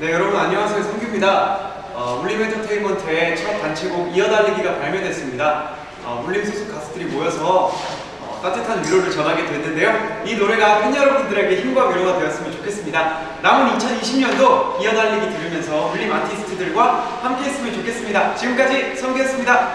네 여러분 안녕하세요. 성규입니다. 어, 울림 엔터테인먼트의 첫 단체곡 이어달리기가 발매됐습니다. 어, 울림 소속 가수들이 모여서 어, 따뜻한 위로를 전하게 됐는데요. 이 노래가 팬 여러분들에게 힘과 위로가 되었으면 좋겠습니다. 남은 2020년도 이어달리기 들으면서 울림 아티스트들과 함께 했으면 좋겠습니다. 지금까지 성규였습니다.